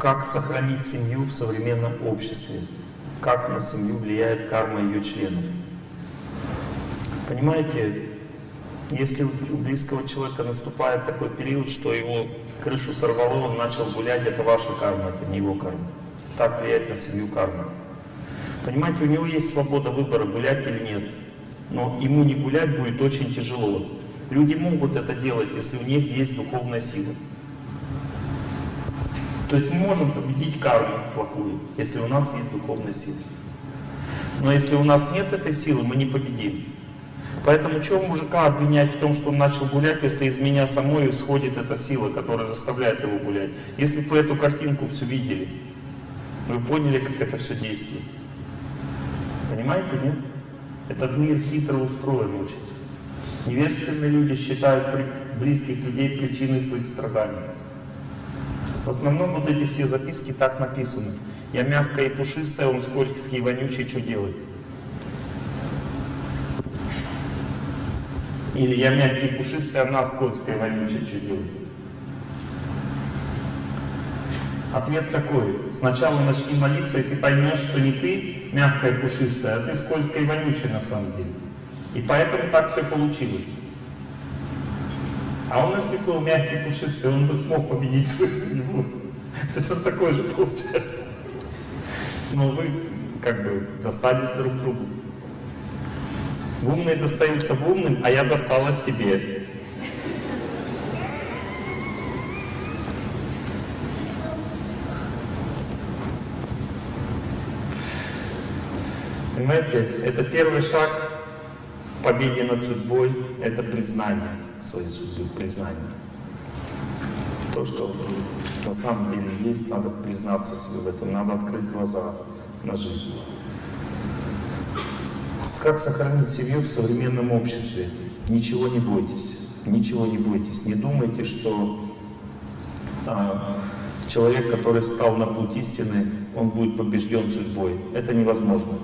Как сохранить семью в современном обществе? Как на семью влияет карма ее членов? Понимаете, если у близкого человека наступает такой период, что его крышу сорвало, он начал гулять, это ваша карма, это не его карма. Так влияет на семью карма. Понимаете, у него есть свобода выбора, гулять или нет. Но ему не гулять будет очень тяжело. Люди могут это делать, если у них есть духовная сила. То есть мы можем победить карму плохую, если у нас есть духовная сила. Но если у нас нет этой силы, мы не победим. Поэтому чего мужика обвинять в том, что он начал гулять, если из меня самой исходит эта сила, которая заставляет его гулять? Если вы эту картинку все видели, вы поняли, как это все действует. Понимаете, нет? Этот мир хитро устроен очень. Невежественные люди считают близких людей причиной своих страданий. В основном вот эти все записки так написаны. Я мягкая и пушистая, он скользкий и вонючий, что делать? Или я мягкий и пушистый, она скользкая и вонючая, что делать? Ответ такой. Сначала начни молиться, и ты поймешь, что не ты мягкая и пушистая, а ты скользкая и вонючая на самом деле. И поэтому так все получилось. А он, если был мягкий пушистый, он бы смог победить твою судьбу. То есть он такой же получается. Но вы как бы достались друг другу. Умные достаются в умным, а я досталась тебе. Понимаете, это первый шаг к победе над судьбой, это признание своей судьбы, признание. То, что на самом деле есть, надо признаться себе в этом, надо открыть глаза на жизнь. Как сохранить семью в современном обществе? Ничего не бойтесь, ничего не бойтесь. Не думайте, что а, человек, который встал на путь истины, он будет побежден судьбой. Это невозможно.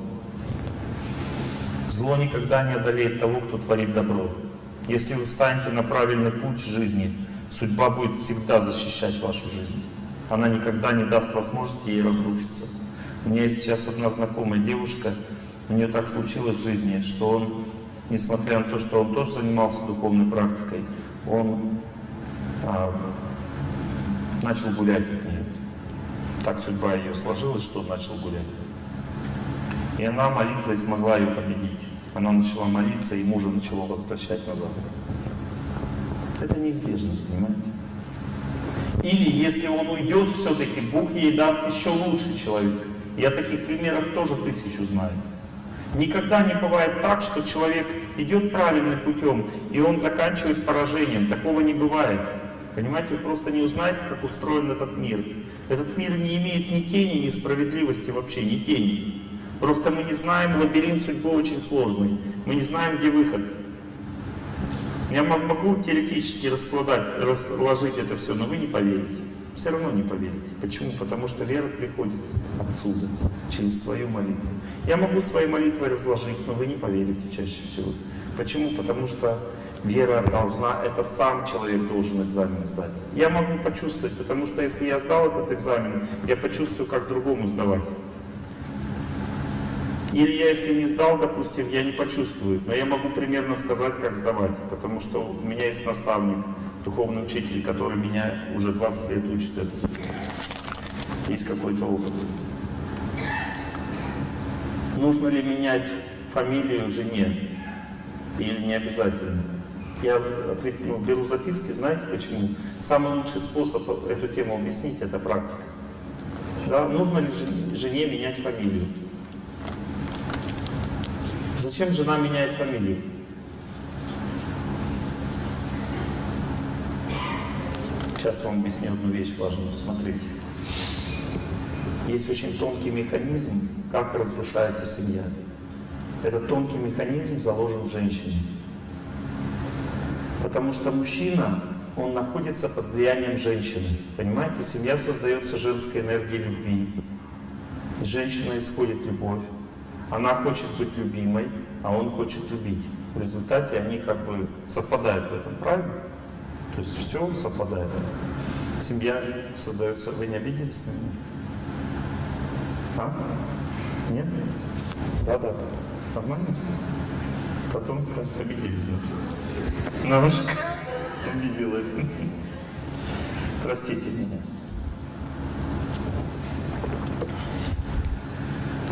Зло никогда не одолеет того, кто творит добро. Если вы встанете на правильный путь жизни, судьба будет всегда защищать вашу жизнь. Она никогда не даст возможности ей разрушиться. У меня есть сейчас одна знакомая девушка, у нее так случилось в жизни, что он, несмотря на то, что он тоже занимался духовной практикой, он а, начал гулять от нее. Так судьба ее сложилась, что он начал гулять. И она молитвой смогла ее победить. Она начала молиться, и мужа начала возвращать назад. Это неизбежно, понимаете? Или если он уйдет, все-таки Бог ей даст еще лучший человек. Я таких примеров тоже тысячу знаю. Никогда не бывает так, что человек идет правильным путем, и он заканчивает поражением. Такого не бывает. Понимаете, вы просто не узнаете, как устроен этот мир. Этот мир не имеет ни тени, ни справедливости вообще, ни тени. Просто мы не знаем, лабиринт судьбы очень сложный. Мы не знаем, где выход. Я могу теоретически раскладать, разложить это все, но вы не поверите. Все равно не поверите. Почему? Потому что вера приходит отсюда, через свою молитву. Я могу свои молитвы разложить, но вы не поверите чаще всего. Почему? Потому что вера должна, это сам человек должен экзамен сдать. Я могу почувствовать, потому что если я сдал этот экзамен, я почувствую, как другому сдавать. Или я, если не сдал, допустим, я не почувствую, но я могу примерно сказать, как сдавать, потому что у меня есть наставник, духовный учитель, который меня уже 20 лет учит этому. Есть какой-то опыт. Нужно ли менять фамилию жене? Или не обязательно? Я ответ, ну, беру записки, знаете почему? Самый лучший способ эту тему объяснить – это практика. Да? Нужно ли жене менять фамилию? Зачем жена меняет фамилию? Сейчас вам объясню одну вещь важную. Смотрите. Есть очень тонкий механизм, как разрушается семья. Этот тонкий механизм заложен в женщине. Потому что мужчина, он находится под влиянием женщины. Понимаете, семья создается женской энергией любви. Из женщины исходит любовь. Она хочет быть любимой, а он хочет любить. В результате они как бы совпадают в этом, правильно? То есть все совпадает. Семья создается. Вы не обиделись на меня? А? Нет? Да, да. Нормально все? Потом скажешь, обиделись на все. На ваш обиделась. Простите меня.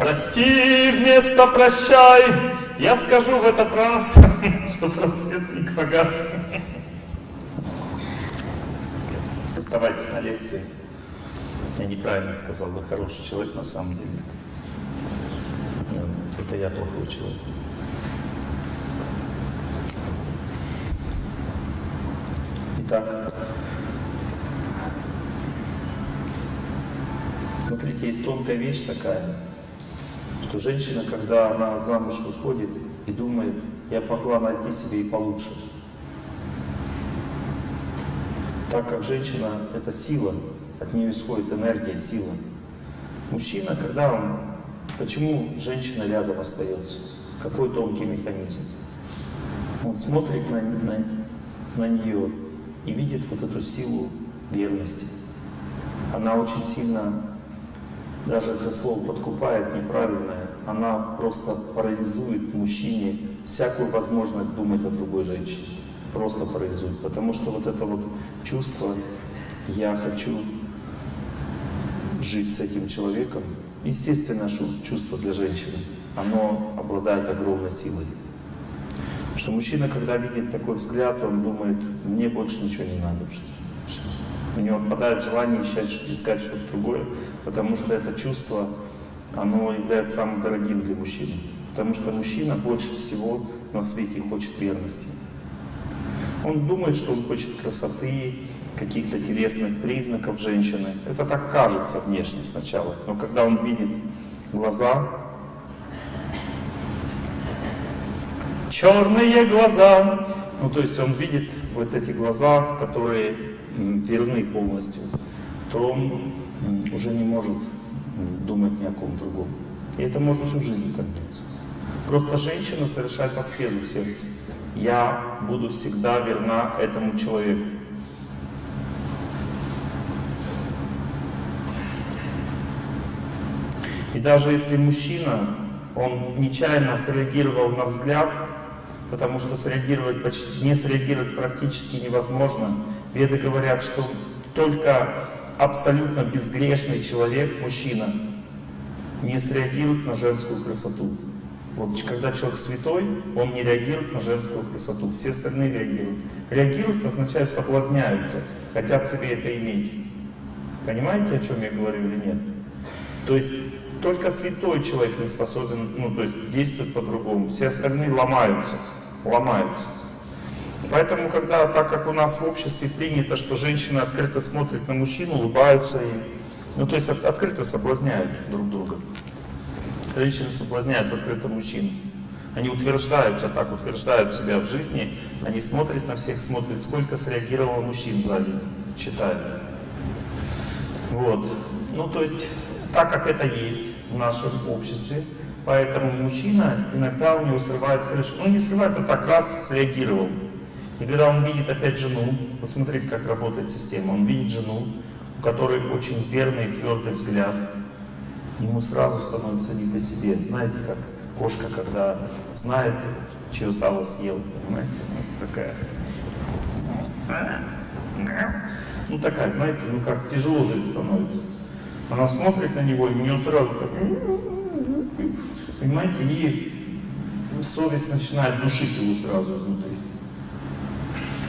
Прости вместо прощай, я скажу в этот раз, что просветник погас. Оставайтесь на лекции. Я неправильно сказал, вы хороший человек на самом деле. Это я плохой человек. Итак, смотрите, есть тонкая вещь такая, что женщина, когда она замуж выходит и думает, я могла найти себе и получше. Так как женщина — это сила, от нее исходит энергия, сила. Мужчина, когда он... Почему женщина рядом остается? Какой тонкий механизм? Он смотрит на, на, на нее и видит вот эту силу верности. Она очень сильно, даже это слово подкупает неправильное, она просто парализует мужчине всякую возможность думать о другой женщине. Просто парализует. Потому что вот это вот чувство «я хочу жить с этим человеком», естественно, чувство для женщины, оно обладает огромной силой. Что мужчина, когда видит такой взгляд, он думает, мне больше ничего не надо в жизни. У него отпадает желание искать, искать что-то другое, потому что это чувство, оно является самым дорогим для мужчины. Потому что мужчина больше всего на свете хочет верности. Он думает, что он хочет красоты, каких-то телесных признаков женщины. Это так кажется внешне сначала. Но когда он видит глаза, черные глаза, ну то есть он видит вот эти глаза, которые верны полностью, то он уже не может думать ни о ком другом. И это может всю жизнь так длиться. Просто женщина совершает аскезу в сердце. Я буду всегда верна этому человеку. И даже если мужчина, он нечаянно среагировал на взгляд, потому что среагировать почти, не среагировать практически невозможно. Веды говорят, что только абсолютно безгрешный человек, мужчина, не среагирует на женскую красоту. Вот когда человек святой, он не реагирует на женскую красоту, все остальные реагируют. Реагируют означает соблазняются, хотят себе это иметь. Понимаете, о чем я говорю или нет? То есть только святой человек не способен, ну, то есть действовать по-другому. Все остальные ломаются, ломаются. Поэтому, когда, так как у нас в обществе принято, что женщины открыто смотрят на мужчину, улыбаются и, ну, то есть от, открыто соблазняют друг друга. Женщины соблазняют открыто мужчин. Они утверждаются, так утверждают себя в жизни, они смотрят на всех, смотрят, сколько среагировало мужчин сзади, считают. Вот. Ну, то есть, так как это есть, в нашем обществе. Поэтому мужчина иногда у него срывает крышу. Ну не срывает, а так раз среагировал. И когда он видит опять жену, вот смотрите, как работает система, он видит жену, у которой очень верный и твердый взгляд, ему сразу становится не по себе. Знаете, как кошка, когда знает, чье сало съел, понимаете, вот такая. Ну такая, знаете, ну как тяжело жить становится. Она смотрит на него, и у нее сразу как... Понимаете, и совесть начинает душить его сразу изнутри.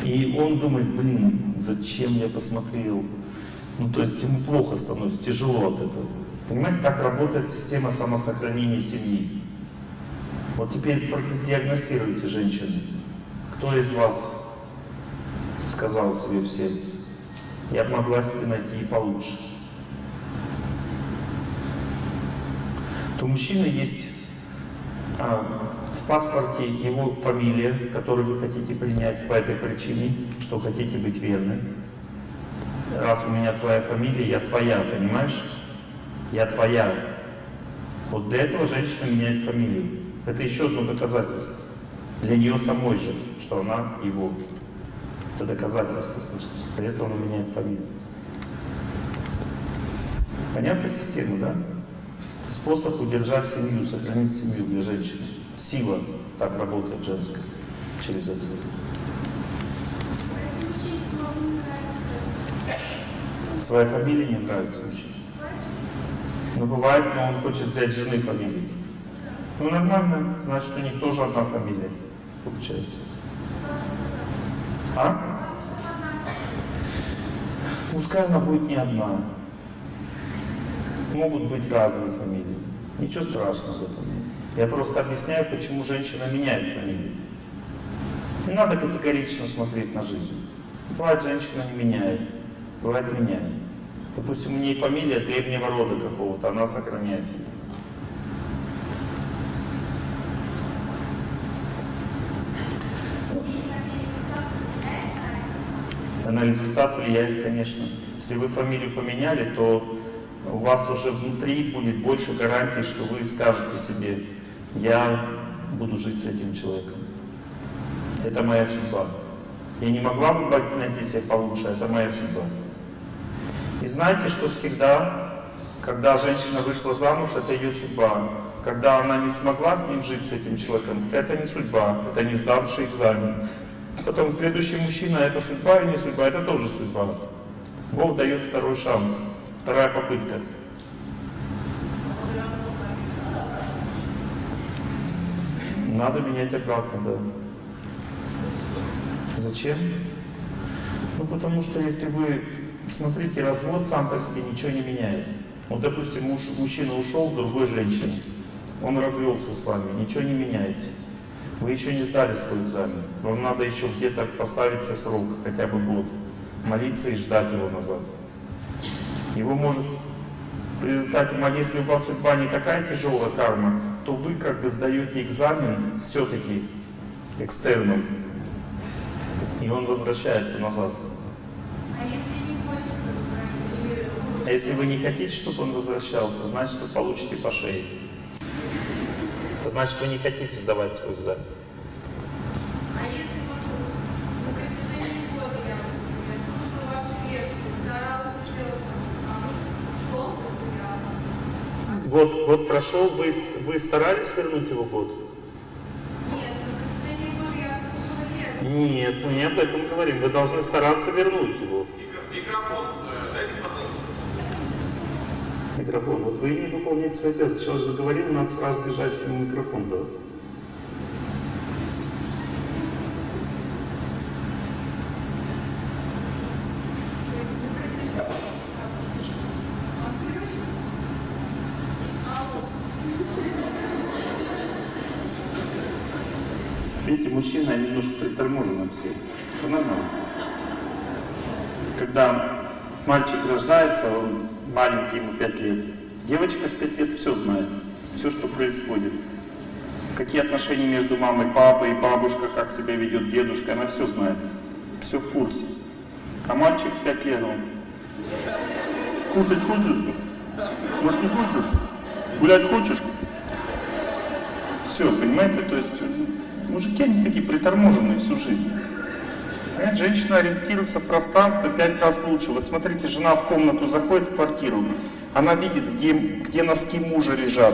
И он думает, блин, зачем я посмотрел? Ну, то есть ему плохо становится, тяжело от этого. Понимаете, так работает система самосохранения семьи. Вот теперь диагностируйте женщины. Кто из вас сказал себе в сердце, я могла себе найти и получше? У мужчины есть а, в паспорте его фамилия, которую вы хотите принять по этой причине, что хотите быть верны. Раз у меня твоя фамилия, я твоя, понимаешь? Я твоя. Вот для этого женщина меняет фамилию. Это еще одно доказательство. Для нее самой же, что она его. Это доказательство. Для этого она меняет фамилию. Понятна система, да? Способ удержать семью, сохранить семью для женщины. Сила так работает женская через это. Своя фамилия не нравится очень. Но бывает, но он хочет взять жены фамилию. Ну нормально, значит у них тоже одна фамилия получается. А? Пускай она будет не одна. Могут быть разные фамилии. Ничего страшного в этом нет. Я просто объясняю, почему женщина меняет фамилию. Не надо категорично смотреть на жизнь. Бывает, женщина не меняет, бывает меняет. Допустим, у нее фамилия древнего рода какого-то, она сохраняет ее. На результат влияет, конечно. Если вы фамилию поменяли, то у вас уже внутри будет больше гарантий, что вы скажете себе, я буду жить с этим человеком. Это моя судьба. Я не могла бы найти себе получше, это моя судьба. И знаете, что всегда, когда женщина вышла замуж, это ее судьба. Когда она не смогла с ним жить, с этим человеком, это не судьба, это не сдавший экзамен. Потом следующий мужчина, это судьба или не судьба, это тоже судьба. Бог дает второй шанс, вторая попытка. Надо менять обратно, да. Зачем? Ну, потому что если вы, смотрите, развод сам по себе ничего не меняет. Вот, допустим, муж, мужчина ушел другой женщине, он развелся с вами, ничего не меняется. Вы еще не сдали свой экзамен. Вам надо еще где-то поставить себе срок, хотя бы год. Молиться и ждать его назад. Его может в результате, если у вас судьба не такая тяжелая карма, то вы как бы сдаете экзамен все-таки экстерном. И он возвращается назад. А если вы не хотите, чтобы он возвращался, значит вы получите по шее. Значит, вы не хотите сдавать свой экзамен. А если вот на протяжении года я, например, слушала ваши лекции, старалась сделать, а ушел, я... Год, год прошел, вы, вы старались вернуть его год? Нет. Нет, мы не об этом говорим. Вы должны стараться вернуть его. Микрофон, э, дайте, пожалуйста. Микрофон. Вот вы не выполняете свои обязанности. Человек заговорил, надо сразу бежать ему микрофон давать. То есть на протяжении... Отключу. Алло. Видите, мужчины они немножко приторможены все. Это нормально. Когда мальчик рождается, он маленький, ему 5 лет. Девочка в 5 лет все знает, все, что происходит. Какие отношения между мамой, папой, бабушка, как себя ведет дедушка, она все знает. Все в курсе. А мальчик в 5 лет, он кушать хочешь? Может не хочешь? Гулять хочешь? Все, понимаете, то есть мужики, они такие приторможенные всю жизнь. Понимаете, женщина ориентируется в пространстве пять раз лучше. Вот смотрите, жена в комнату заходит в квартиру, она видит, где, где носки мужа лежат,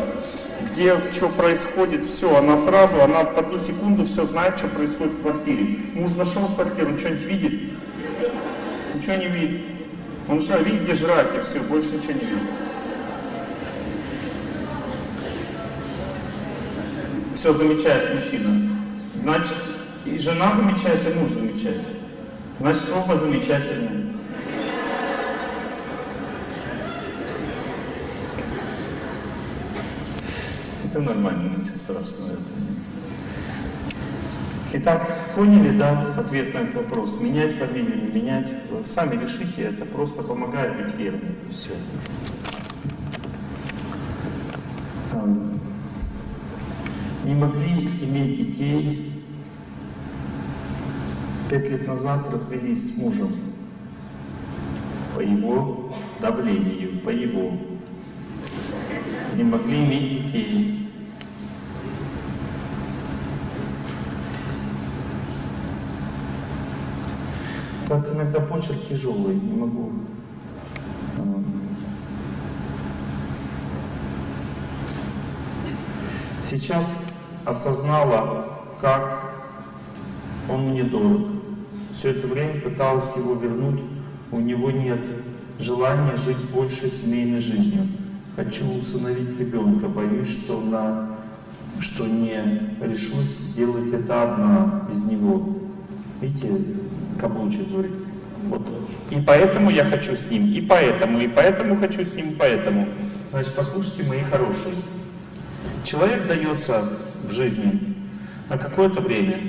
где что происходит, все, она сразу, она в одну секунду все знает, что происходит в квартире. Муж зашел в квартиру, он что-нибудь видит? Ничего не видит. Он что, видит, где жрать, и все, больше ничего не видит. Все замечает мужчина. Значит, и жена замечает, и муж замечает. Значит, оба замечательные. Это нормально, ничего страшного. Итак, поняли, да, ответ на этот вопрос? Менять фамилию, не менять? Сами решите, это просто помогает быть верным. Все. Не могли иметь детей, пять лет назад развелись с мужем по его давлению, по его. Не могли иметь детей. Как иногда почерк тяжелый, не могу сейчас осознала, как он мне дорог. Все это время пыталась его вернуть, у него нет желания жить больше семейной жизнью. Хочу усыновить ребенка, боюсь, что, на, что не решусь сделать это одна без него. Видите, каблучик говорит. Вот. И поэтому я хочу с ним, и поэтому, и поэтому хочу с ним, и поэтому. Значит, послушайте, мои хорошие. Человек дается в жизни на какое-то время.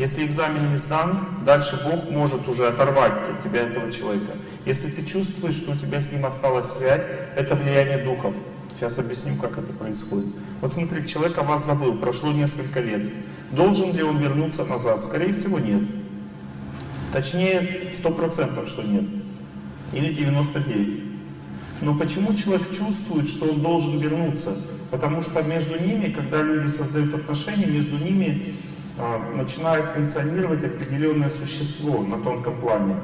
Если экзамен не сдан, дальше Бог может уже оторвать от тебя этого человека. Если ты чувствуешь, что у тебя с ним осталась связь, это влияние духов. Сейчас объясню, как это происходит. Вот смотри, человек о вас забыл, прошло несколько лет. Должен ли он вернуться назад? Скорее всего, нет. Точнее, 100% что нет. Или 99%. Но почему человек чувствует, что он должен вернуться? Потому что между ними, когда люди создают отношения, между ними начинает функционировать определенное существо на тонком плане.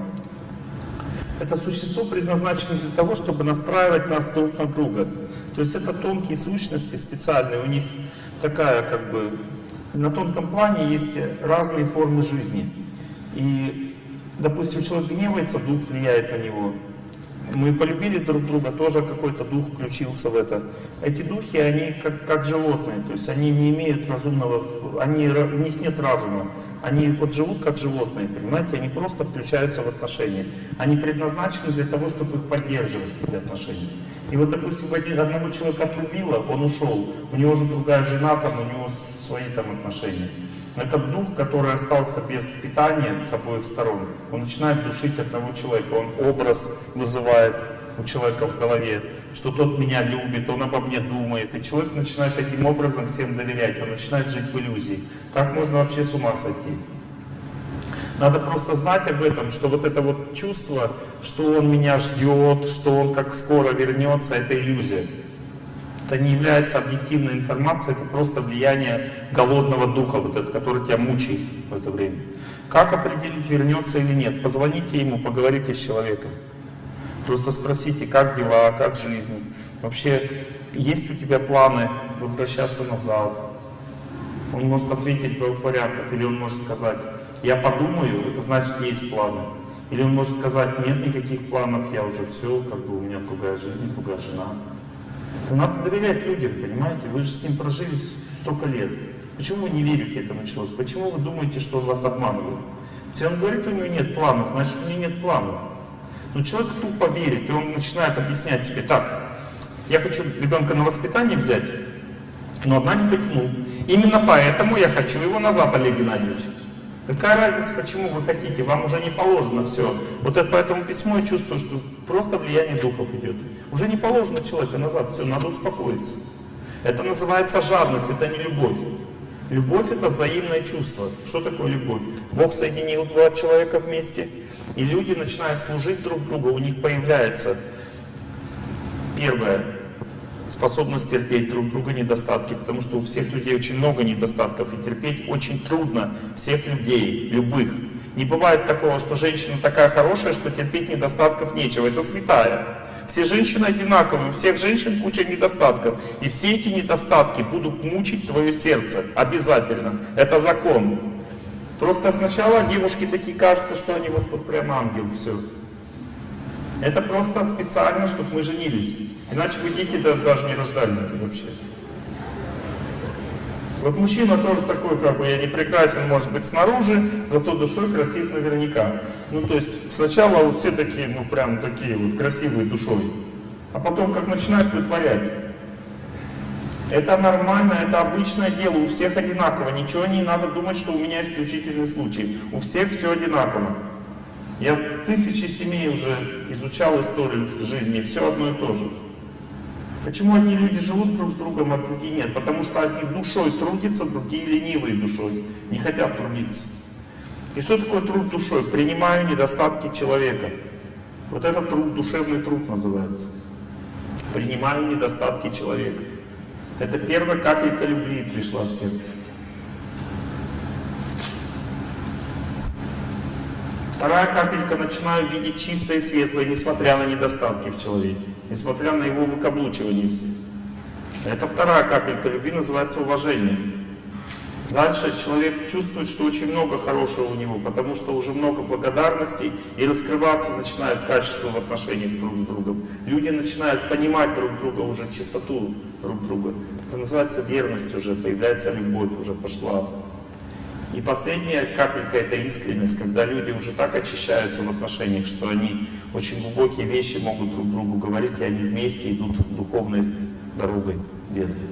Это существо предназначено для того, чтобы настраивать нас друг на друга. То есть это тонкие сущности специальные, у них такая как бы... На тонком плане есть разные формы жизни. И, допустим, человек гневается, дух влияет на него. Мы полюбили друг друга, тоже какой-то дух включился в это. Эти духи, они как, как животные, то есть они не имеют разумного, они, у них нет разума. Они вот живут как животные, понимаете, они просто включаются в отношения. Они предназначены для того, чтобы их поддерживать, эти отношения. И вот, допустим, одного человека отрубило, он ушел, у него же другая жена, там, у него свои там отношения. Этот дух, который остался без питания с обоих сторон, он начинает душить одного человека, он образ вызывает у человека в голове, что тот меня любит, он обо мне думает, и человек начинает таким образом всем доверять, он начинает жить в иллюзии. Так можно вообще с ума сойти. Надо просто знать об этом, что вот это вот чувство, что он меня ждет, что он как скоро вернется, это иллюзия. Это не является объективной информацией, это просто влияние голодного духа, вот этот, который тебя мучает в это время. Как определить, вернется или нет? Позвоните ему, поговорите с человеком. Просто спросите, как дела, как жизнь. Вообще, есть у тебя планы возвращаться назад? Он может ответить двух вариантов, или он может сказать, я подумаю, это значит есть планы. Или он может сказать, нет никаких планов, я уже все, как бы у меня другая жизнь, другая жена. Надо доверять людям, понимаете? Вы же с ним прожили столько лет. Почему вы не верите этому человеку? Почему вы думаете, что он вас обманывает? Если он говорит, у него нет планов, значит у него нет планов. Но человек тупо верит, и он начинает объяснять себе, так, я хочу ребенка на воспитание взять, но одна не потянул. Именно поэтому я хочу его назад, Олег Геннадьевич. Какая разница, почему вы хотите? Вам уже не положено все. Вот это по этому письму я чувствую, что просто влияние духов идет. Уже не положено человека назад, все, надо успокоиться. Это называется жадность, это не любовь. Любовь это взаимное чувство. Что такое любовь? Бог соединил два человека вместе, и люди начинают служить друг другу, у них появляется первое способность терпеть друг друга недостатки, потому что у всех людей очень много недостатков, и терпеть очень трудно всех людей, любых. Не бывает такого, что женщина такая хорошая, что терпеть недостатков нечего. Это святая. Все женщины одинаковые, у всех женщин куча недостатков. И все эти недостатки будут мучить твое сердце. Обязательно. Это закон. Просто сначала девушки такие кажутся, что они вот, вот прям ангел, все. Это просто специально, чтобы мы женились. Иначе бы дети даже, не рождались бы вообще. Вот мужчина тоже такой, как бы, я не прекрасен, может быть, снаружи, зато душой красив наверняка. Ну, то есть, сначала вот все такие, ну, прям такие вот красивые душой. А потом, как начинают вытворять. Это нормально, это обычное дело, у всех одинаково. Ничего не надо думать, что у меня исключительный случай. У всех все одинаково. Я тысячи семей уже изучал историю жизни, все одно и то же. Почему одни люди живут друг с другом, а другие нет? Потому что одни душой трудятся, другие ленивые душой, не хотят трудиться. И что такое труд душой? Принимаю недостатки человека. Вот это труд, душевный труд называется. Принимаю недостатки человека. Это первая капелька любви пришла в сердце. Вторая капелька начинаю видеть чистое и светлое, несмотря на недостатки в человеке, несмотря на его выкаблучивание. Это вторая капелька любви, называется уважение. Дальше человек чувствует, что очень много хорошего у него, потому что уже много благодарностей, и раскрываться начинает качество в отношениях друг с другом. Люди начинают понимать друг друга, уже чистоту друг друга. Это называется верность уже, появляется любовь, уже пошла. И последняя капелька — это искренность, когда люди уже так очищаются в отношениях, что они очень глубокие вещи могут друг другу говорить, и они вместе идут духовной дорогой верной.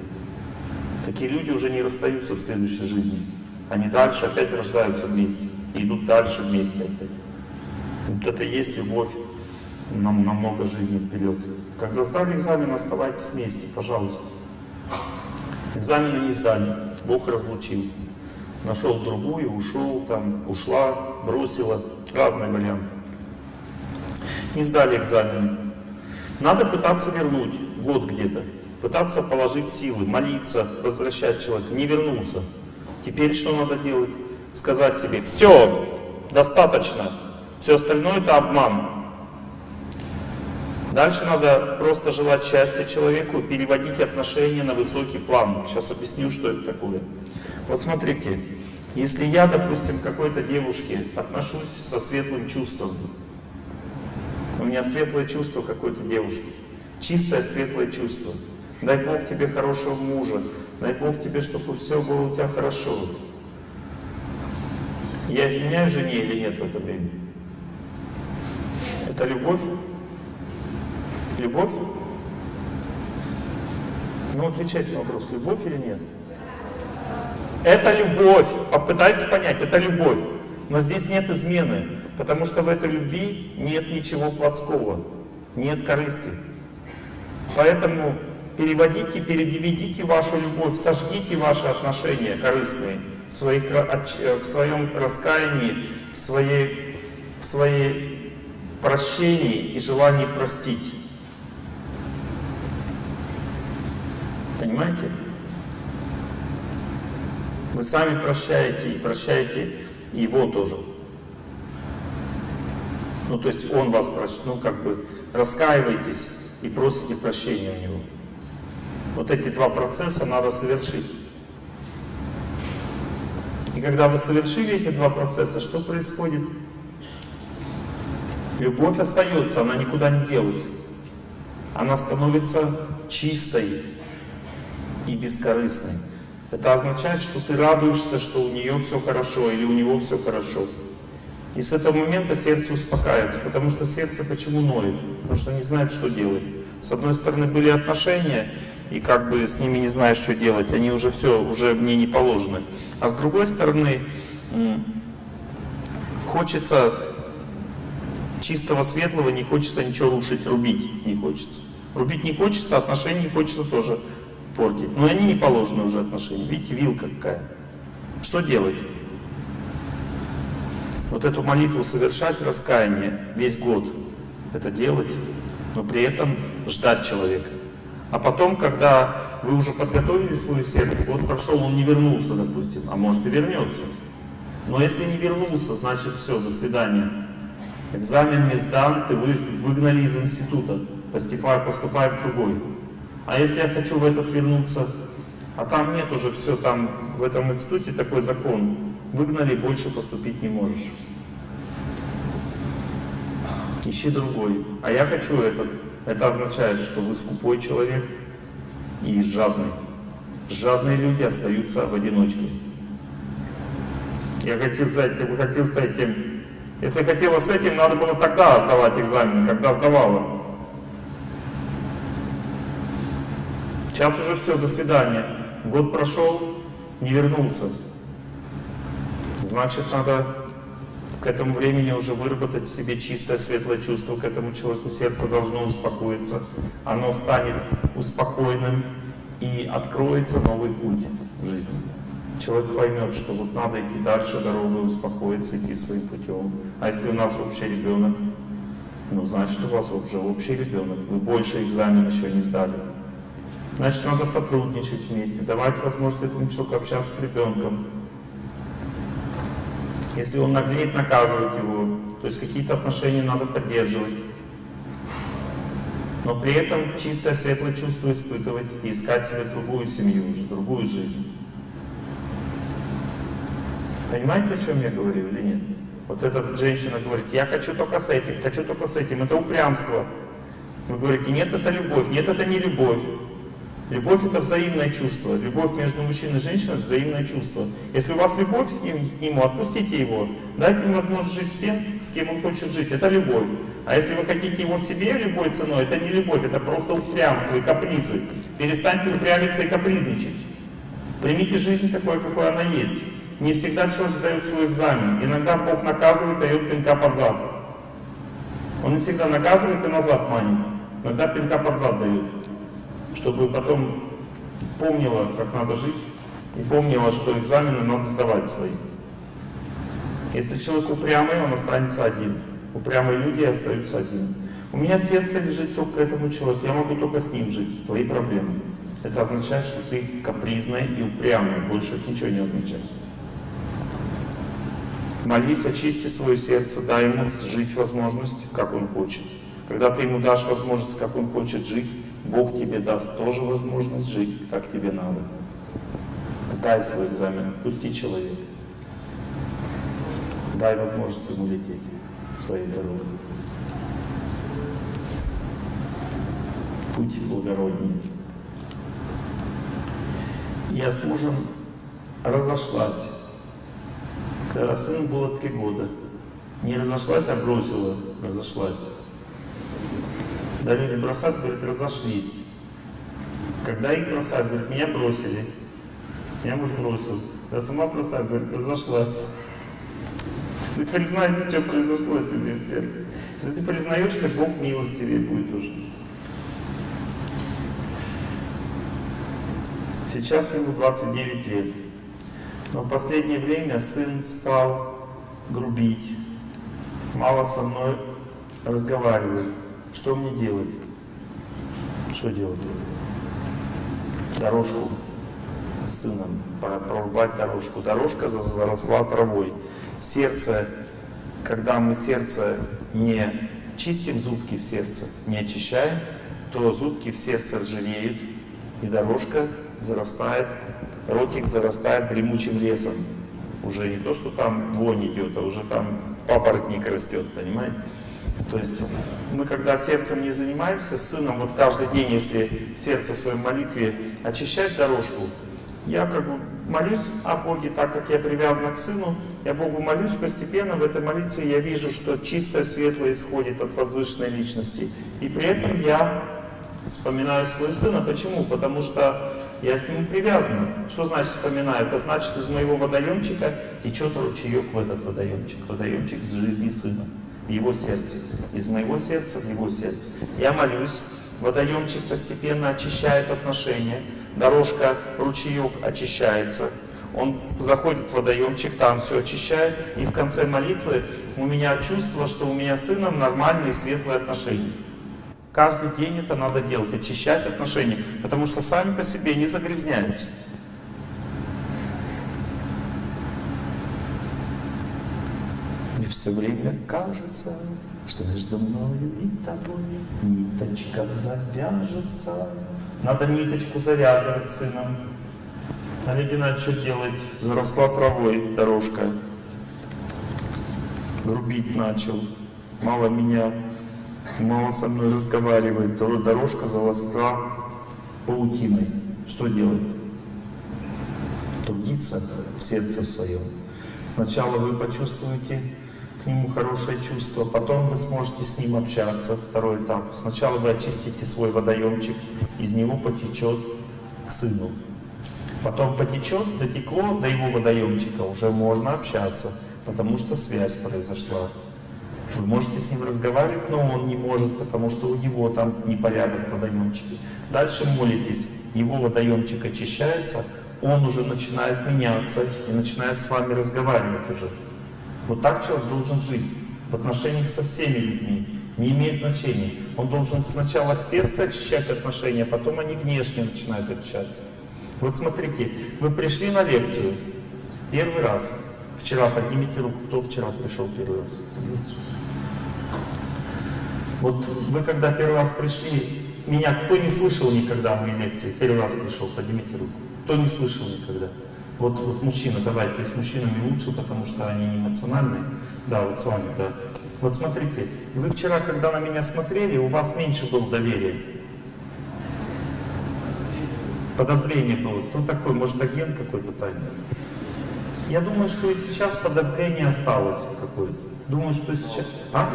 Такие люди уже не расстаются в следующей жизни. Они дальше опять рождаются вместе, и идут дальше вместе опять. Вот это и есть любовь нам на много жизней вперед. Когда сдали экзамен, оставайтесь вместе, пожалуйста. Экзамены не сдали, Бог разлучил. Нашел другую, ушел, там, ушла, бросила. Разные варианты. Не сдали экзамены. Надо пытаться вернуть год где-то. Пытаться положить силы, молиться, возвращать человека. Не вернулся. Теперь что надо делать? Сказать себе, все, достаточно. Все остальное это обман. Дальше надо просто желать счастья человеку, переводить отношения на высокий план. Сейчас объясню, что это такое. Вот смотрите, если я, допустим, к какой-то девушке отношусь со светлым чувством, у меня светлое чувство какой-то девушки, чистое светлое чувство, дай Бог тебе хорошего мужа, дай Бог тебе, чтобы все было у тебя хорошо. Я изменяю жене или нет в это время? Это любовь? Любовь? Ну, отвечайте на вопрос, любовь или нет? Это любовь. Попытайтесь понять, это любовь. Но здесь нет измены, потому что в этой любви нет ничего плотского, нет корысти. Поэтому переводите, передивидите вашу любовь, сожгите ваши отношения корыстные в, своих, в своем раскаянии, в своей, в своей прощении и желании простить. Понимаете? Вы сами прощаете и прощаете его тоже. Ну, то есть он вас ну, как бы раскаиваетесь и просите прощения у него. Вот эти два процесса надо совершить. И когда вы совершили эти два процесса, что происходит? Любовь остается, она никуда не делась. Она становится чистой и бескорыстной. Это означает, что ты радуешься, что у нее все хорошо или у него все хорошо. И с этого момента сердце успокаивается, потому что сердце почему ноет? Потому что не знает, что делать. С одной стороны были отношения, и как бы с ними не знаешь, что делать, они уже все, уже мне не положены. А с другой стороны, хочется чистого светлого, не хочется ничего рушить, рубить не хочется. Рубить не хочется, отношения не хочется тоже портить. Но они не положены уже отношения. Видите, вилка какая. Что делать? Вот эту молитву совершать, раскаяние, весь год это делать, но при этом ждать человека. А потом, когда вы уже подготовили свое сердце, год прошел, он не вернулся, допустим, а может и вернется. Но если не вернулся, значит все, до свидания. Экзамен не сдан, ты выгнали из института, поступай, поступай в другой. А если я хочу в этот вернуться, а там нет уже все, там в этом институте такой закон, выгнали, больше поступить не можешь. Ищи другой. А я хочу этот. Это означает, что вы скупой человек и жадный. Жадные люди остаются в одиночке. Я хочу с этим, хочу с этим. Если хотела с этим, надо было тогда сдавать экзамен, когда сдавала. Сейчас уже все, до свидания. Год прошел, не вернулся. Значит, надо к этому времени уже выработать в себе чистое, светлое чувство к этому человеку. Сердце должно успокоиться. Оно станет успокоенным и откроется новый путь в жизни. Человек поймет, что вот надо идти дальше дорогой, успокоиться, идти своим путем. А если у нас общий ребенок, ну, значит, у вас уже общий ребенок. Вы больше экзамен еще не сдали. Значит, надо сотрудничать вместе, давать возможность этому человеку общаться с ребенком. Если он наглеет, наказывать его. То есть какие-то отношения надо поддерживать. Но при этом чистое, светлое чувство испытывать и искать себе другую семью уже, другую жизнь. Понимаете, о чем я говорю или нет? Вот эта женщина говорит, я хочу только с этим, хочу только с этим. Это упрямство. Вы говорите, нет, это любовь. Нет, это не любовь. Любовь это взаимное чувство. Любовь между мужчиной и женщиной это взаимное чувство. Если у вас любовь к нему, отпустите его. Дайте ему возможность жить с тем, с кем он хочет жить. Это любовь. А если вы хотите его в себе любой ценой, это не любовь, это просто упрямство и капризы. Перестаньте упрямиться и капризничать. Примите жизнь такой, какой она есть. Не всегда человек сдает свой экзамен. Иногда Бог наказывает, дает пинка под зад. Он не всегда наказывает и назад манит. Иногда пинка под зад дает. Чтобы потом помнила, как надо жить, и помнила, что экзамены надо сдавать свои. Если человек упрямый, он останется один. Упрямые люди остаются один. У меня сердце лежит только к этому человеку, я могу только с ним жить. Твои проблемы. Это означает, что ты капризная и упрямая. Больше это ничего не означает. Молись, очисти свое сердце, дай ему жить возможность, как он хочет. Когда ты ему дашь возможность, как он хочет жить, Бог тебе даст тоже возможность жить, как тебе надо. Сдай свой экзамен, пусти человека. Дай возможность ему лететь своей дорогой. Путь благородней. Я с мужем разошлась. Когда сыну было три года. Не разошлась, а бросила. Разошлась. Да люди бросают, говорят, разошлись. Когда их бросают, говорят, меня бросили. Меня муж бросил. Я сама бросаю, говорит, разошлась. Ты признайся, что произошло себе в сердце. Если ты признаешься, Бог милостивее будет уже. Сейчас ему 29 лет. Но в последнее время сын стал грубить, мало со мной разговаривает. Что мне делать? Что делать? Дорожку с сыном, прорубать дорожку. Дорожка за- заросла травой. Сердце, когда мы сердце не чистим зубки в сердце, не очищаем, то зубки в сердце ржавеют, и дорожка зарастает, ротик зарастает дремучим лесом. Уже не то, что там вонь идет, а уже там папоротник растет, понимаете? То есть мы когда сердцем не занимаемся, сыном, вот каждый день, если в сердце своей молитве очищать дорожку, я как бы молюсь о Боге, так как я привязан к сыну, я Богу молюсь постепенно, в этой молитве я вижу, что чистое светлое исходит от возвышенной личности. И при этом я вспоминаю своего сына. Почему? Потому что я к нему привязан. Что значит вспоминаю? Это значит, из моего водоемчика течет ручеек в этот водоемчик. Водоемчик жизни сына, в его сердце. Из моего сердца в его сердце. Я молюсь, водоемчик постепенно очищает отношения, дорожка, ручеек очищается. Он заходит в водоемчик, там все очищает, и в конце молитвы у меня чувство, что у меня с сыном нормальные светлые отношения. Каждый день это надо делать, очищать отношения, потому что сами по себе не загрязняются. Все время кажется, что между мною и тобой ниточка завяжется. Надо ниточку завязывать сыном. Олег Геннадьевич что делает? Заросла травой дорожка. Грубить начал. Мало меня, мало со мной разговаривает. Дор- Дорожка заросла паутиной. Что делать? Трудиться в сердце своем. Сначала вы почувствуете к нему хорошее чувство, потом вы сможете с ним общаться. Второй этап. Сначала вы очистите свой водоемчик, из него потечет к сыну. Потом потечет, дотекло до его водоемчика, уже можно общаться, потому что связь произошла. Вы можете с ним разговаривать, но он не может, потому что у него там непорядок в водоемчике. Дальше молитесь, его водоемчик очищается, он уже начинает меняться и начинает с вами разговаривать уже. Вот так человек должен жить в отношениях со всеми людьми. Не имеет значения. Он должен сначала от сердца очищать отношения, а потом они внешне начинают очищаться. Вот смотрите, вы пришли на лекцию первый раз. Вчера поднимите руку, кто вчера пришел первый раз. Вот вы когда первый раз пришли, меня кто не слышал никогда моей лекции, первый раз пришел, поднимите руку. Кто не слышал никогда? Вот, вот мужчина, давайте, с мужчинами лучше, потому что они не эмоциональные. Да, вот с вами, да. Вот смотрите, вы вчера, когда на меня смотрели, у вас меньше было доверия. Подозрение было. Кто такой? Может, агент какой-то тайный? Я думаю, что и сейчас подозрение осталось какое-то. Думаю, что сейчас... А?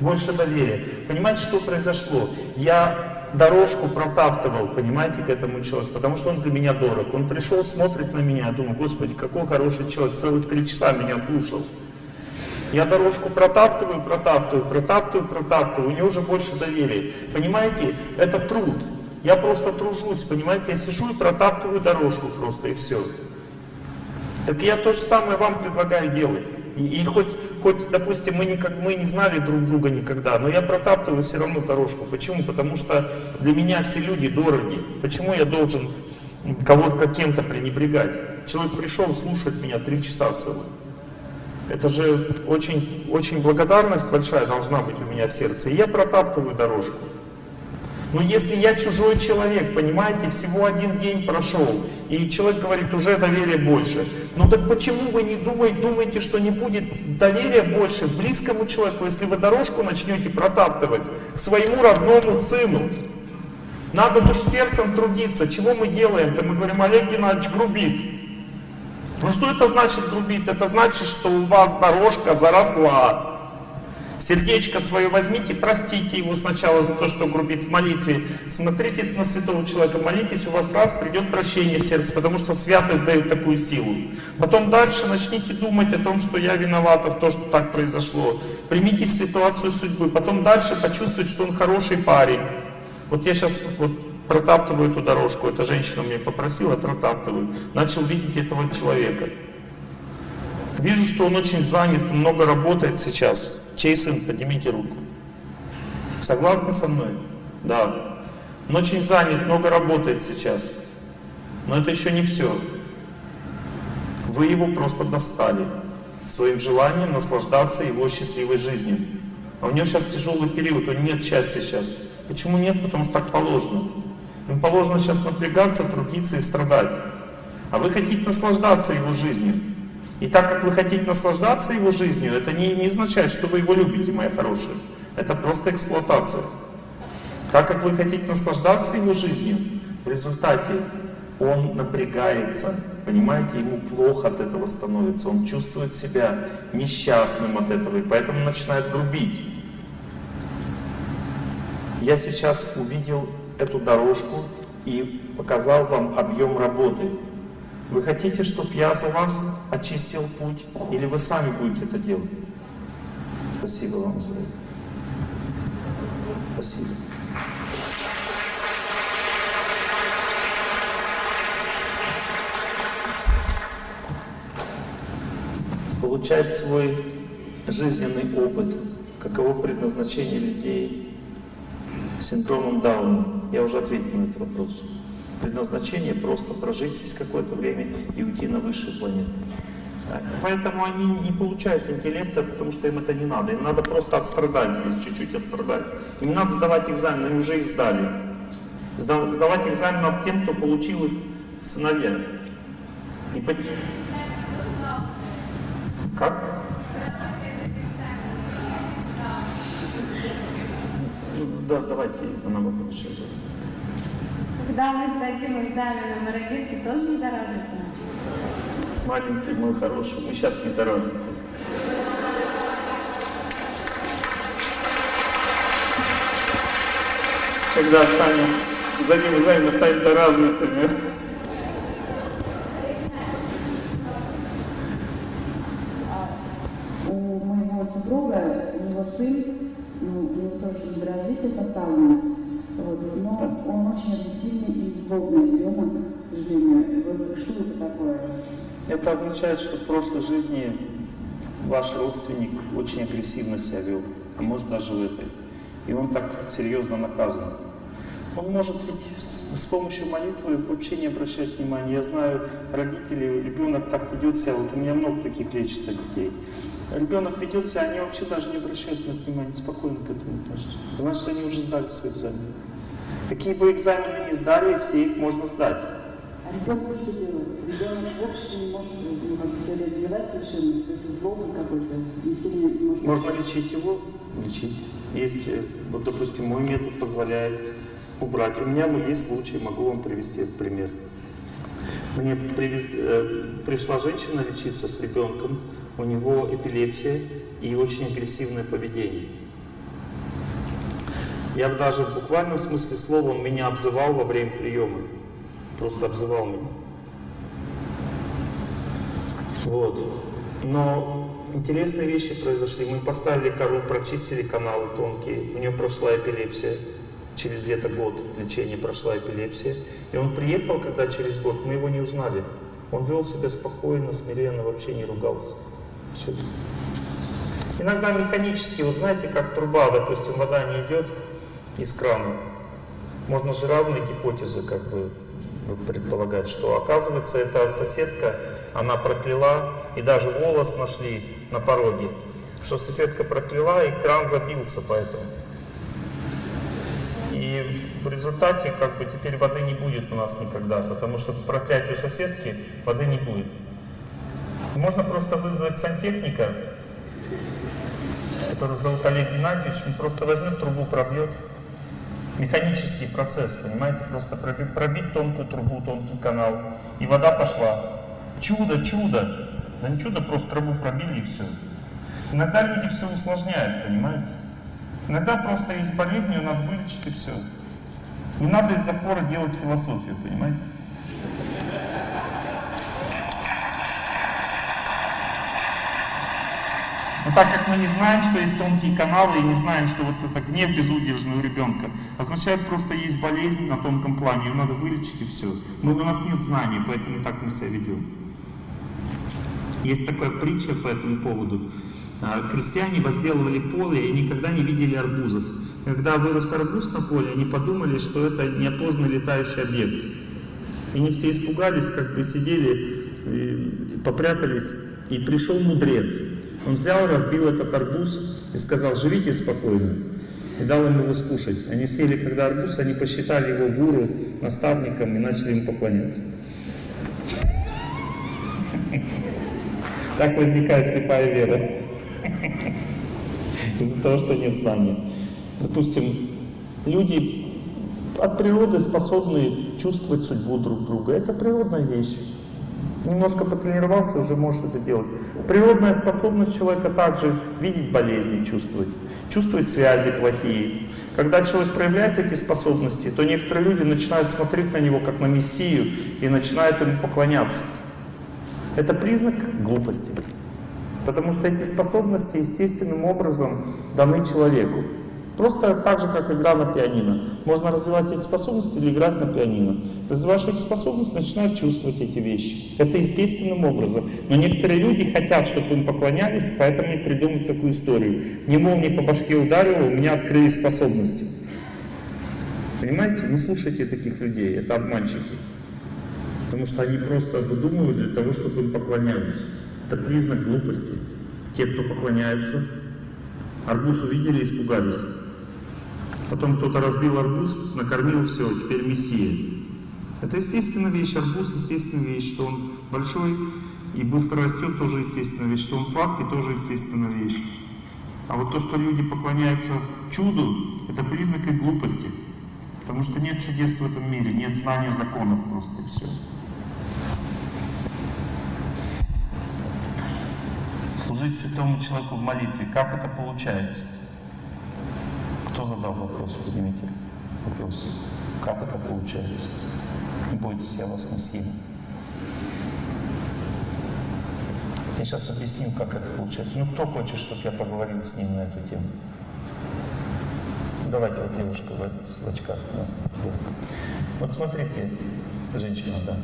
Больше доверия. Понимаете, что произошло? Я дорожку протаптывал, понимаете, к этому человеку, потому что он для меня дорог. Он пришел, смотрит на меня, я думаю, господи, какой хороший человек, целых три часа меня слушал. Я дорожку протаптываю, протаптываю, протаптываю, протаптываю, у него уже больше доверия. Понимаете, это труд. Я просто тружусь, понимаете, я сижу и протаптываю дорожку просто, и все. Так я то же самое вам предлагаю делать. И, хоть, хоть, допустим, мы, никак, мы не знали друг друга никогда, но я протаптываю все равно дорожку. Почему? Потому что для меня все люди дороги. Почему я должен кого-то каким-то пренебрегать? Человек пришел слушать меня три часа целых. Это же очень, очень благодарность большая должна быть у меня в сердце. И я протаптываю дорожку. Но если я чужой человек, понимаете, всего один день прошел, и человек говорит, уже доверия больше. Ну так почему вы не думаете, думаете, что не будет доверия больше близкому человеку, если вы дорожку начнете протаптывать к своему родному сыну? Надо уж сердцем трудиться. Чего мы делаем-то? Мы говорим, Олег Геннадьевич грубит. Ну что это значит грубит? Это значит, что у вас дорожка заросла. Сердечко свое возьмите, простите его сначала за то, что грубит в молитве. Смотрите на святого человека, молитесь, у вас раз придет прощение в сердце, потому что святость дает такую силу. Потом дальше начните думать о том, что я виновата в том, что так произошло. Примите ситуацию судьбы. Потом дальше почувствуйте, что он хороший парень. Вот я сейчас вот протаптываю эту дорожку, эта женщина меня попросила, протаптываю. Начал видеть этого человека. Вижу, что он очень занят, много работает сейчас. Чей сын? Поднимите руку. Согласны со мной? Да. Он очень занят, много работает сейчас. Но это еще не все. Вы его просто достали своим желанием наслаждаться его счастливой жизнью. А у него сейчас тяжелый период, у него нет счастья сейчас. Почему нет? Потому что так положено. Им положено сейчас напрягаться, трудиться и страдать. А вы хотите наслаждаться его жизнью. И так как вы хотите наслаждаться его жизнью, это не, не означает, что вы его любите, моя хорошая. Это просто эксплуатация. Так как вы хотите наслаждаться его жизнью, в результате он напрягается, понимаете, ему плохо от этого становится, он чувствует себя несчастным от этого, и поэтому начинает грубить. Я сейчас увидел эту дорожку и показал вам объем работы. Вы хотите, чтобы я за вас очистил путь, или вы сами будете это делать? Спасибо вам за это. Спасибо. Получать свой жизненный опыт, каково предназначение людей с синдромом Дауна. Я уже ответил на этот вопрос. Предназначение просто прожить здесь какое-то время и уйти на высшую планету. Поэтому они не получают интеллекта, потому что им это не надо. Им надо просто отстрадать здесь, чуть-чуть отстрадать. Им надо сдавать экзамены, они уже их сдали. Сдавать экзамен над тем, кто получил их в сыновья. И по... Как? Ну, да, давайте, она вопрос сейчас. Когда мы сдадим экзамен на мародерке, тоже недоразвитые? Маленький мой хороший, мы сейчас недоразвиты. Когда станем, сдадим экзамен, мы станем недоразвитыми. У моего супруга, у него сын, ну, у него тоже недоразвитие социальное, вот, но он очень такое? Это означает, что в прошлой жизни ваш родственник очень агрессивно себя вел, а может даже в этой. И он так серьезно наказан. Он может ведь с, помощью молитвы вообще не обращать внимания. Я знаю родителей, ребенок так ведет себя, вот у меня много таких лечится детей. Ребенок ведет себя, они вообще даже не обращают на внимания, спокойно к этому относятся. Значит, они уже сдали свои экзамены. Какие бы экзамены ни сдали, все их можно сдать. А ребенок что делает? Можно лечить его? Лечить. Есть, э, вот, допустим, мой метод позволяет убрать. У меня есть случай, могу вам привести этот пример. Мне привез- э, пришла женщина лечиться с ребенком, у него эпилепсия и очень агрессивное поведение. Я бы даже в буквальном смысле слова меня обзывал во время приема. Просто обзывал меня. Вот. Но интересные вещи произошли. Мы поставили кору, прочистили каналы тонкие. У нее прошла эпилепсия. Через где-то год лечения прошла эпилепсия. И он приехал, когда через год, мы его не узнали. Он вел себя спокойно, смиренно, вообще не ругался. Всё. Иногда механически, вот знаете, как труба, допустим, вода не идет из крана. Можно же разные гипотезы как бы предполагать, что оказывается эта соседка, она прокляла, и даже волос нашли на пороге, что соседка прокляла, и кран забился поэтому. И в результате как бы теперь воды не будет у нас никогда, потому что по проклятию соседки воды не будет. Можно просто вызвать сантехника, который зовут Олег Геннадьевич, он просто возьмет трубу, пробьет. Механический процесс, понимаете, просто проби- пробить тонкую трубу, тонкий канал, и вода пошла. Чудо, чудо. Да не чудо, просто трубу пробили и все. Иногда люди все усложняют, понимаете? Иногда просто есть болезнь, ее надо вылечить и все. Не надо из запора делать философию, понимаете? Но так как мы не знаем, что есть тонкие каналы, и не знаем, что вот это гнев безудержный у ребенка, означает просто есть болезнь на тонком плане, ее надо вылечить и все. Но у нас нет знаний, поэтому так мы себя ведем. Есть такая притча по этому поводу. А, Крестьяне возделывали поле и никогда не видели арбузов. Когда вырос арбуз на поле, они подумали, что это неопознанный летающий объект. И они все испугались, как бы сидели, и попрятались, и пришел мудрец. Он взял, разбил этот арбуз и сказал, живите спокойно. И дал им его скушать. Они съели, когда арбуз, они посчитали его гуру, наставником и начали ему поклоняться. Так возникает слепая вера. Из-за того, что нет знания. Допустим, люди от природы способны чувствовать судьбу друг друга. Это природная вещь. Немножко потренировался, уже можешь это делать. Природная способность человека также видеть болезни, чувствовать. Чувствовать связи плохие. Когда человек проявляет эти способности, то некоторые люди начинают смотреть на него как на мессию и начинают ему поклоняться. Это признак глупости. Потому что эти способности естественным образом даны человеку. Просто так же, как игра на пианино. Можно развивать эти способности или играть на пианино. Развиваешь эти способности, начинают чувствовать эти вещи. Это естественным образом. Но некоторые люди хотят, чтобы им поклонялись, поэтому и придумают такую историю. Не молнии по башке ударил, у меня открылись способности. Понимаете? Не слушайте таких людей, это обманщики. Потому что они просто выдумывают для того, чтобы им поклонялись. Это признак глупости. Те, кто поклоняются, арбуз увидели и испугались. Потом кто-то разбил арбуз, накормил, все, теперь мессия. Это естественная вещь, арбуз естественная вещь, что он большой и быстро растет, тоже естественная вещь, что он сладкий, тоже естественная вещь. А вот то, что люди поклоняются чуду, это признак их глупости. Потому что нет чудес в этом мире, нет знания законов просто и все. Служить святому человеку в молитве, как это получается? Кто задал вопрос? Поднимите вопрос. Как это получается? Не бойтесь, я вас не съем. Я сейчас объясню, как это получается. Ну, кто хочет, чтобы я поговорил с ним на эту тему? Давайте, вот девушка в очках. Да. Вот смотрите, женщина, да.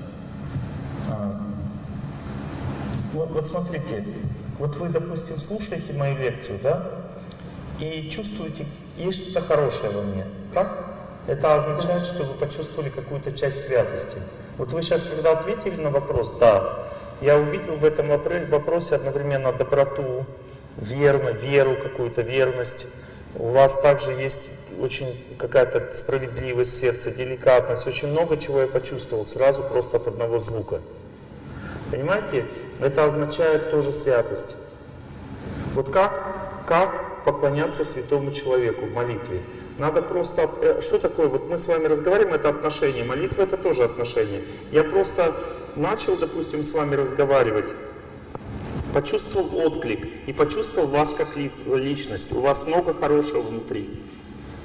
А, вот, вот смотрите, вот вы, допустим, слушаете мою лекцию, да, и чувствуете, есть что-то хорошее во мне, так? Это означает, что вы почувствовали какую-то часть святости. Вот вы сейчас, когда ответили на вопрос «да», я увидел в этом вопро- вопросе одновременно доброту, верно, веру какую-то, верность. У вас также есть очень какая-то справедливость сердца, деликатность. Очень много чего я почувствовал сразу просто от одного звука. Понимаете? Это означает тоже святость. Вот как, как поклоняться святому человеку в молитве? Надо просто... э, Что такое? Вот мы с вами разговариваем, это отношение. Молитва это тоже отношение. Я просто начал, допустим, с вами разговаривать, почувствовал отклик и почувствовал вас как ли- личность. У вас много хорошего внутри.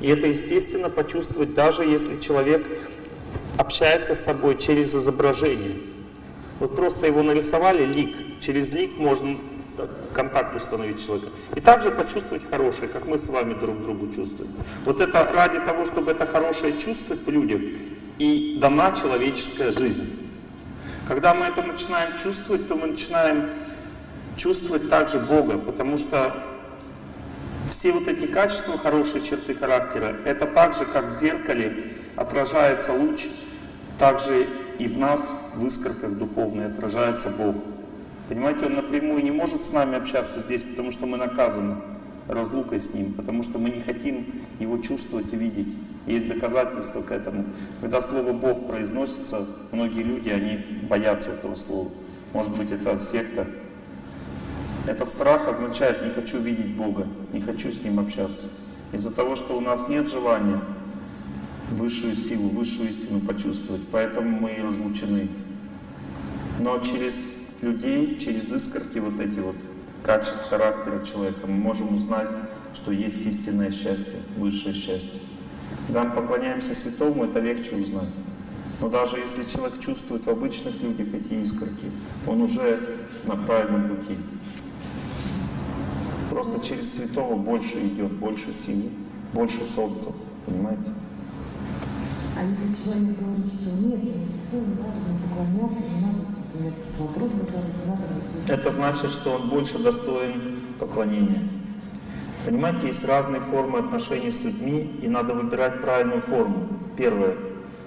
И это естественно почувствовать, даже если человек общается с тобой через изображение. Вот просто его нарисовали лик. Через лик можно так, контакт установить с человеком. И также почувствовать хорошее, как мы с вами друг другу чувствуем. Вот это ради того, чтобы это хорошее чувствовать в людях, и дана человеческая жизнь. Когда мы это начинаем чувствовать, то мы начинаем чувствовать также Бога, потому что все вот эти качества, хорошие черты характера, это так же, как в зеркале отражается луч, также и в нас, в искорках духовной, отражается Бог. Понимаете, Он напрямую не может с нами общаться здесь, потому что мы наказаны разлукой с Ним, потому что мы не хотим Его чувствовать и видеть. Есть доказательства к этому. Когда слово Бог произносится, многие люди, они боятся этого слова. Может быть, это секта, этот страх означает «не хочу видеть Бога, не хочу с Ним общаться». Из-за того, что у нас нет желания высшую силу, высшую истину почувствовать, поэтому мы и разлучены. Но через людей, через искорки вот эти вот качеств характера человека мы можем узнать, что есть истинное счастье, высшее счастье. Когда мы поклоняемся святому, это легче узнать. Но даже если человек чувствует в обычных людях эти искорки, он уже на правильном пути. Просто через святого больше идет, больше силы, больше солнца, понимаете? А если человек говорит, что нет, не совсем не важно поклоняться, не надо например, вопрос задавать, надо. Это значит, что он больше достоин поклонения. Понимаете, есть разные формы отношений с людьми, и надо выбирать правильную форму. Первое.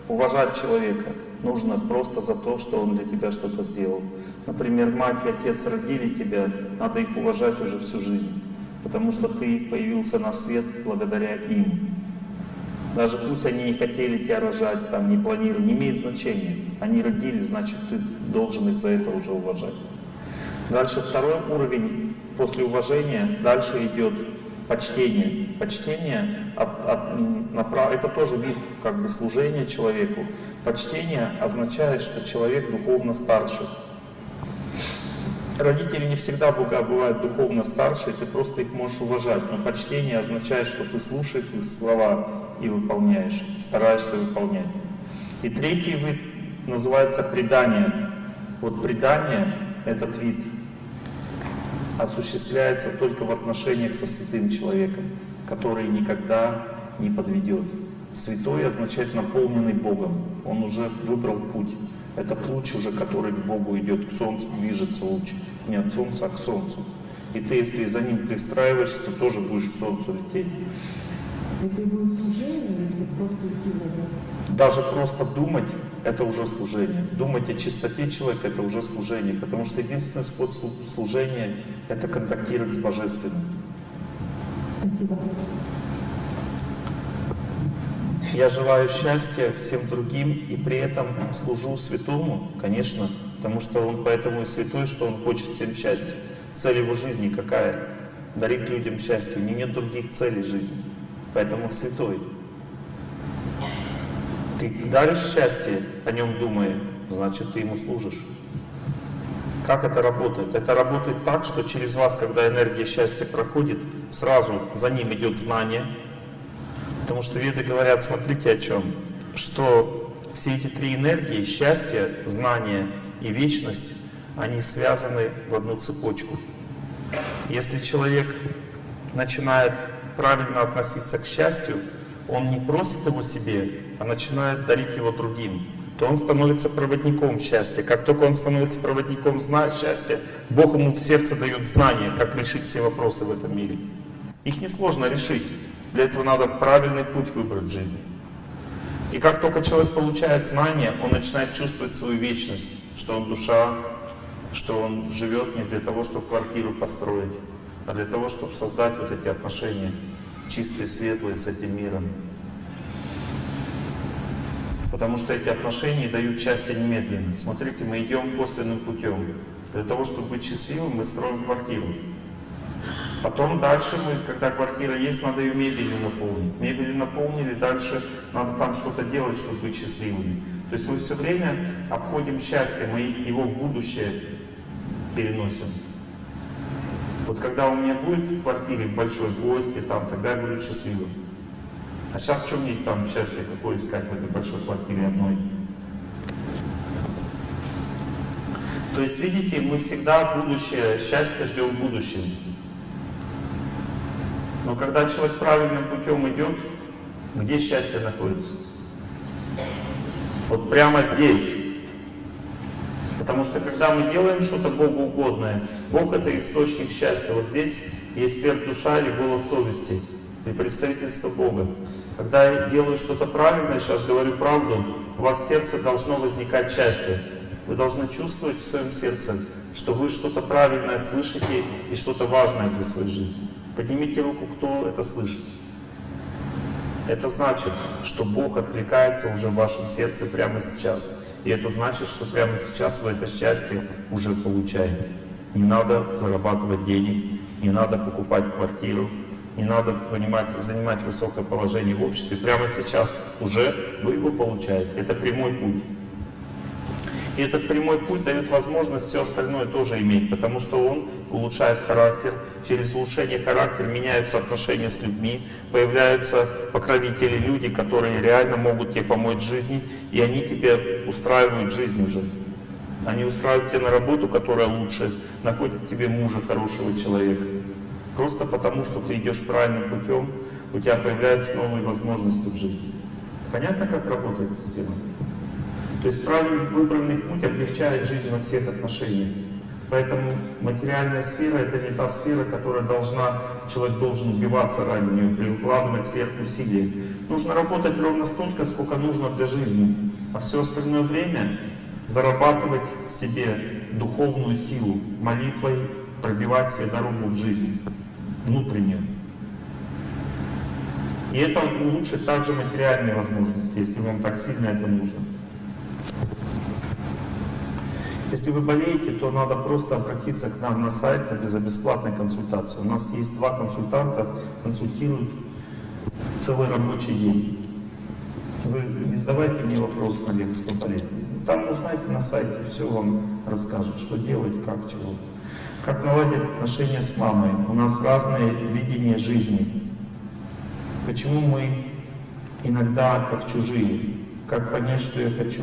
Уважать человека нужно просто за то, что он для тебя что-то сделал. Например, мать и отец родили тебя, надо их уважать уже всю жизнь, потому что ты появился на свет благодаря им. Даже пусть они не хотели тебя рожать, там, не планировали, не имеет значения. Они родили, значит, ты должен их за это уже уважать. Дальше второй уровень после уважения, дальше идет почтение. Почтение от- от- направ- это тоже вид как бы служения человеку. Почтение означает, что человек духовно старше. Родители не всегда бога- бывают духовно старше, ты просто их можешь уважать. Но почтение означает, что ты слушаешь их слова и выполняешь, стараешься выполнять. И третий вид называется предание. Вот предание, этот вид, осуществляется только в отношениях со святым человеком, который никогда не подведет. Святой означает наполненный Богом. Он уже выбрал путь. Это луч уже, который к Богу идет, к Солнцу движется луч. Не от Солнца, а к Солнцу. И ты, если за ним пристраиваешься, то тоже будешь к Солнцу лететь. Это будет служение, если просто идти за ним. Даже просто думать — это уже служение. Думать о чистоте человека — это уже служение. Потому что единственный способ слу- служения — это контактировать с Божественным. Спасибо. Я желаю счастья всем другим и при этом служу святому, конечно, потому что он поэтому и святой, что он хочет всем счастья. Цель его жизни какая? Дарить людям счастье. У него нет других целей в жизни. Поэтому святой. Ты даришь счастье, о нем думая, значит ты ему служишь. Как это работает? Это работает так, что через вас, когда энергия счастья проходит, сразу за ним идет знание, Потому что веды говорят, смотрите о чем, что все эти три энергии, счастье, знание и вечность, они связаны в одну цепочку. Если человек начинает правильно относиться к счастью, он не просит его себе, а начинает дарить его другим, то он становится проводником счастья. Как только он становится проводником счастья, Бог ему в сердце дает знание, как решить все вопросы в этом мире. Их несложно решить. Для этого надо правильный путь выбрать в жизни. И как только человек получает знание, он начинает чувствовать свою вечность, что он душа, что он живет не для того, чтобы квартиру построить, а для того, чтобы создать вот эти отношения чистые, светлые с этим миром. Потому что эти отношения дают счастье немедленно. Смотрите, мы идем косвенным путем. Для того, чтобы быть счастливым, мы строим квартиру. Потом дальше мы, когда квартира есть, надо ее мебелью наполнить. Мебелью наполнили, дальше надо там что-то делать, чтобы быть счастливыми. То есть мы все время обходим счастье, мы его в будущее переносим. Вот когда у меня будет в квартире большой гости, там, тогда я буду счастливым. А сейчас что мне там счастье какое искать в этой большой квартире одной? То есть, видите, мы всегда будущее, счастье ждем в будущем. Но когда человек правильным путем идет, где счастье находится? Вот прямо здесь. Потому что когда мы делаем что-то Богу угодное, Бог это источник счастья. Вот здесь есть сверхдуша или голос совести, и представительство Бога. Когда я делаю что-то правильное, сейчас говорю правду, у вас в сердце должно возникать счастье. Вы должны чувствовать в своем сердце, что вы что-то правильное слышите и что-то важное для своей жизни. Поднимите руку, кто это слышит. Это значит, что Бог откликается уже в вашем сердце прямо сейчас. И это значит, что прямо сейчас вы это счастье уже получаете. Не надо зарабатывать денег, не надо покупать квартиру, не надо понимать, занимать высокое положение в обществе. Прямо сейчас уже вы его получаете. Это прямой путь. И этот прямой путь дает возможность все остальное тоже иметь, потому что он улучшает характер. Через улучшение характера меняются отношения с людьми, появляются покровители, люди, которые реально могут тебе помочь в жизни, и они тебе устраивают жизнь уже. Они устраивают тебя на работу, которая лучше, находят тебе мужа, хорошего человека. Просто потому, что ты идешь правильным путем, у тебя появляются новые возможности в жизни. Понятно, как работает система? То есть правильный выбранный путь облегчает жизнь во всех отношениях. Поэтому материальная сфера — это не та сфера, которая должна, человек должен убиваться ради нее, прикладывать сверхусилия. Нужно работать ровно столько, сколько нужно для жизни. А все остальное время зарабатывать себе духовную силу, молитвой пробивать себе дорогу в жизнь, внутреннюю. И это улучшит также материальные возможности, если вам так сильно это нужно. Если вы болеете, то надо просто обратиться к нам на сайт за бесплатной консультацией. У нас есть два консультанта, консультируют целый рабочий день. Вы не задавайте мне вопрос на лекции по болезни. Там узнаете на сайте, все вам расскажут, что делать, как, чего. Как наладить отношения с мамой. У нас разные видения жизни. Почему мы иногда как чужие? Как понять, что я хочу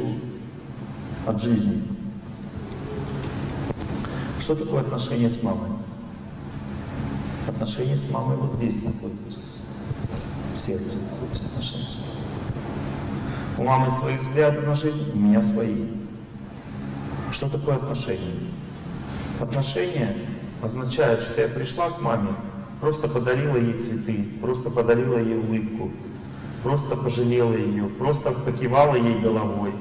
от жизни? Что такое отношение с мамой? Отношения с мамой вот здесь находятся. В сердце находятся отношения с мамой. У мамы свои взгляды на жизнь, у меня свои. Что такое отношения? Отношения означают, что я пришла к маме, просто подарила ей цветы, просто подарила ей улыбку, просто пожалела ее, просто покивала ей головой.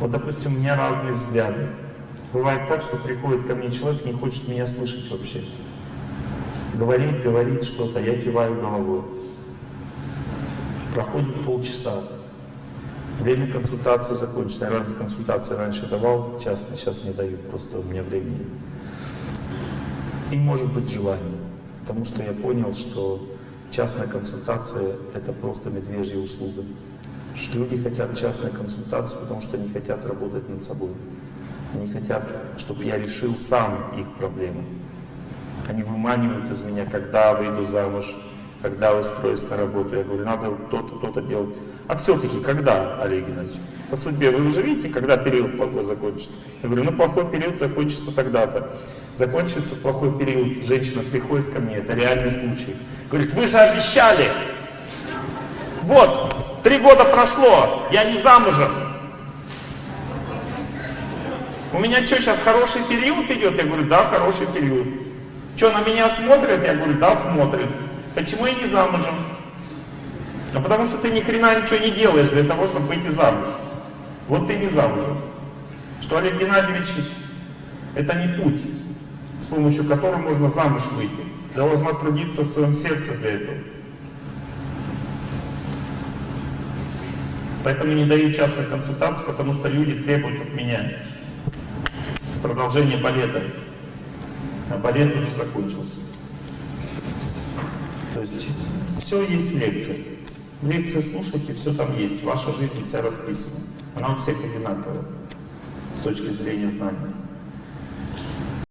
Вот, допустим, у меня разные взгляды. Бывает так, что приходит ко мне человек, не хочет меня слышать вообще. Говорит, говорит что-то, я киваю головой. Проходит полчаса. Время консультации закончено. Я раз за консультацией раньше давал, часто, сейчас не даю, просто у меня времени. И может быть желание. Потому что я понял, что частная консультация — это просто медвежья услуга. Что люди хотят частной консультации, потому что они хотят работать над собой. Они хотят, чтобы я решил сам их проблемы. Они выманивают из меня, когда выйду замуж, когда устроюсь на работу. Я говорю, надо то-то, то-то делать. А все-таки когда, Олег Геннадьевич? По судьбе вы уже видите, когда период плохой закончится? Я говорю, ну плохой период закончится тогда-то. Закончится плохой период, женщина приходит ко мне, это реальный случай. Говорит, вы же обещали! Вот, три года прошло, я не замужем. Меня что, сейчас хороший период идет? Я говорю, да, хороший период. Что, на меня смотрят? Я говорю, да, смотрят. Почему я не замужем? А потому что ты ни хрена ничего не делаешь для того, чтобы выйти замуж. Вот ты не замужем. Что Олег Геннадьевич, это не путь. с помощью которого можно замуж выйти. Должна трудиться в своем сердце для этого. Поэтому не даю часто консультаций, потому что люди требуют от меня продолжение балета. А балет уже закончился. То есть все есть в лекции. В лекции слушайте, все там есть. Ваша жизнь вся расписана. Она у всех одинаковая с точки зрения знаний.